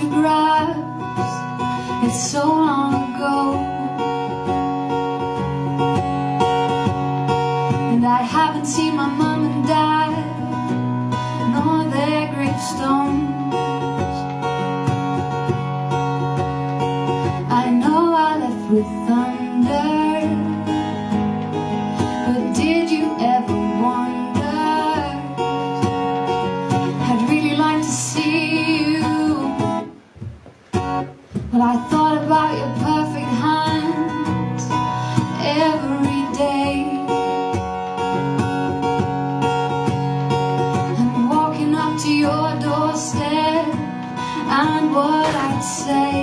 photographs. It's so long ago. And I haven't seen my mom and dad Nor their gravestones. I know I left with them. But I thought about your perfect hands every day. And walking up to your doorstep and what I'd say.